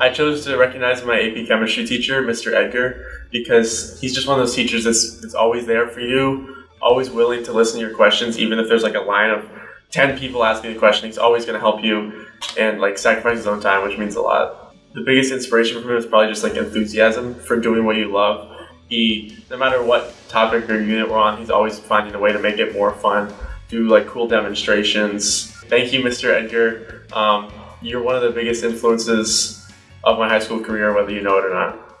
I chose to recognize my AP chemistry teacher, Mr. Edgar, because he's just one of those teachers that's, that's always there for you, always willing to listen to your questions, even if there's like a line of 10 people asking the question. He's always going to help you and like sacrifice his own time, which means a lot. The biggest inspiration from him is probably just like enthusiasm for doing what you love. He, no matter what topic or unit we're on, he's always finding a way to make it more fun, do like cool demonstrations. Thank you, Mr. Edgar. Um, you're one of the biggest influences of my high school career, whether you know it or not.